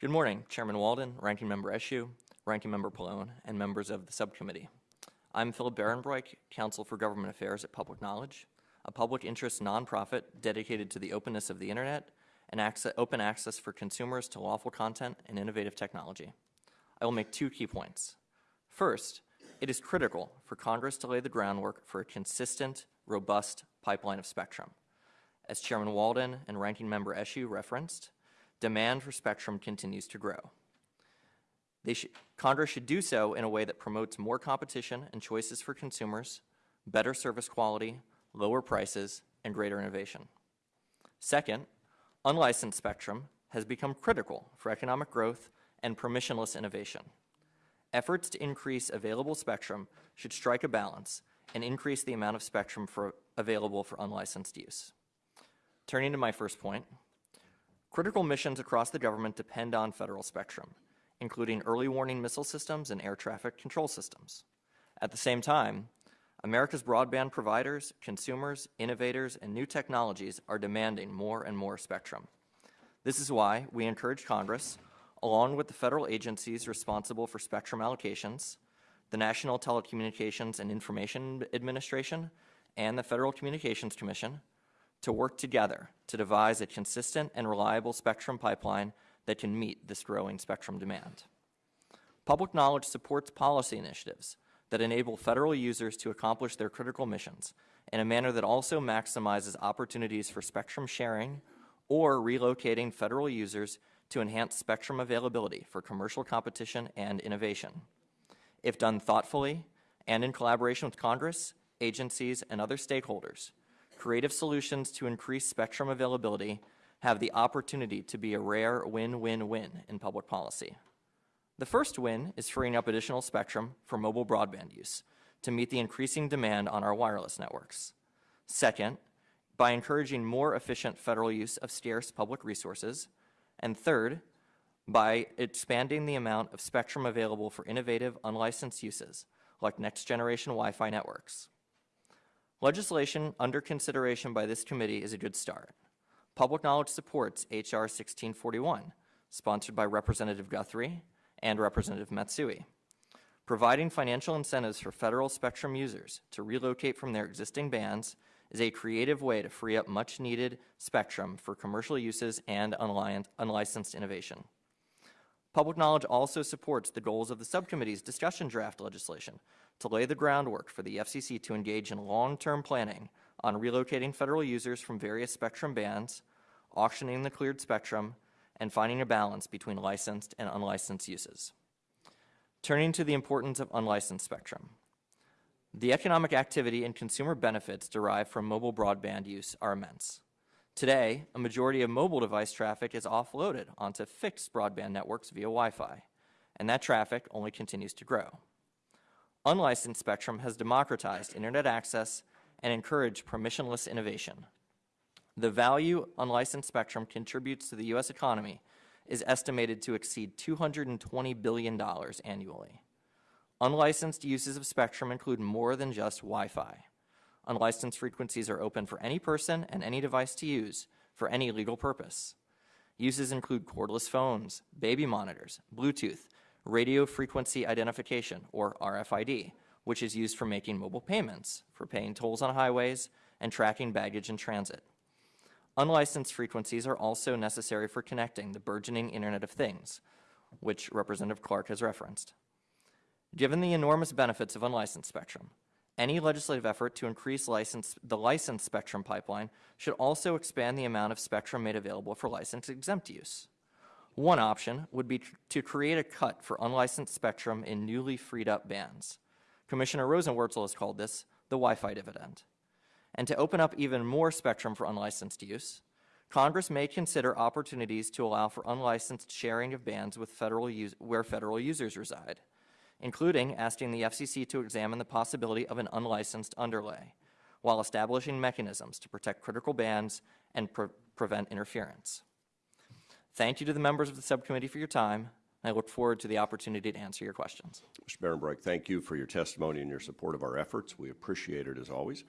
Good morning, Chairman Walden, Ranking Member Eshoo, Ranking Member Pallone, and members of the subcommittee. I'm Phillip Berenbroick, Counsel for Government Affairs at Public Knowledge, a public interest nonprofit dedicated to the openness of the Internet and access, open access for consumers to lawful content and innovative technology. I will make two key points. First, it is critical for Congress to lay the groundwork for a consistent, robust pipeline of spectrum. As Chairman Walden and Ranking Member Eshoo referenced, demand for spectrum continues to grow. Congress should do so in a way that promotes more competition and choices for consumers, better service quality, lower prices, and greater innovation. Second, unlicensed spectrum has become critical for economic growth and permissionless innovation. Efforts to increase available spectrum should strike a balance and increase the amount of spectrum for, available for unlicensed use. Turning to my first point, Critical missions across the government depend on federal spectrum, including early warning missile systems and air traffic control systems. At the same time, America's broadband providers, consumers, innovators, and new technologies are demanding more and more spectrum. This is why we encourage Congress, along with the federal agencies responsible for spectrum allocations, the National Telecommunications and Information Administration, and the Federal Communications Commission, to work together to devise a consistent and reliable spectrum pipeline that can meet this growing spectrum demand. Public knowledge supports policy initiatives that enable federal users to accomplish their critical missions in a manner that also maximizes opportunities for spectrum sharing or relocating federal users to enhance spectrum availability for commercial competition and innovation. If done thoughtfully and in collaboration with Congress, agencies, and other stakeholders, creative solutions to increase spectrum availability have the opportunity to be a rare win-win-win in public policy. The first win is freeing up additional spectrum for mobile broadband use to meet the increasing demand on our wireless networks. Second, by encouraging more efficient federal use of scarce public resources. And third, by expanding the amount of spectrum available for innovative, unlicensed uses, like next-generation Wi-Fi networks. Legislation under consideration by this committee is a good start. Public knowledge supports H.R. 1641, sponsored by Representative Guthrie and Representative Matsui, providing financial incentives for federal spectrum users to relocate from their existing bands is a creative way to free up much needed spectrum for commercial uses and unlicensed innovation. Public knowledge also supports the goals of the subcommittee's discussion draft legislation to lay the groundwork for the FCC to engage in long-term planning on relocating federal users from various spectrum bands, auctioning the cleared spectrum, and finding a balance between licensed and unlicensed uses. Turning to the importance of unlicensed spectrum. The economic activity and consumer benefits derived from mobile broadband use are immense. Today, a majority of mobile device traffic is offloaded onto fixed broadband networks via Wi-Fi, and that traffic only continues to grow. Unlicensed spectrum has democratized Internet access and encouraged permissionless innovation. The value unlicensed spectrum contributes to the U.S. economy is estimated to exceed $220 billion annually. Unlicensed uses of spectrum include more than just Wi-Fi. Unlicensed frequencies are open for any person and any device to use for any legal purpose. Uses include cordless phones, baby monitors, Bluetooth, radio frequency identification, or RFID, which is used for making mobile payments, for paying tolls on highways, and tracking baggage in transit. Unlicensed frequencies are also necessary for connecting the burgeoning Internet of Things, which Representative Clarke has referenced. Given the enormous benefits of unlicensed spectrum, any legislative effort to increase license, the licensed spectrum pipeline should also expand the amount of spectrum made available for license exempt use. One option would be to create a cut for unlicensed spectrum in newly freed up bands. Commissioner Rosenworcel has called this the Wi-Fi dividend. And to open up even more spectrum for unlicensed use, Congress may consider opportunities to allow for unlicensed sharing of bands with federal where federal users reside, including asking the FCC to examine the possibility of an unlicensed underlay, while establishing mechanisms to protect critical bands and pre prevent interference. Thank you to the members of the subcommittee for your time. I look forward to the opportunity to answer your questions. Mr. Berenbroick, thank you for your testimony and your support of our efforts. We appreciate it as always.